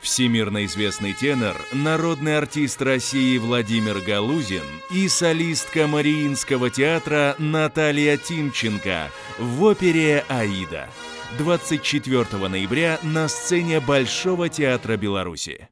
Всемирно известный тенор, народный артист России Владимир Галузин и солистка Мариинского театра Наталья Тимченко в опере «Аида». 24 ноября на сцене Большого театра Беларуси.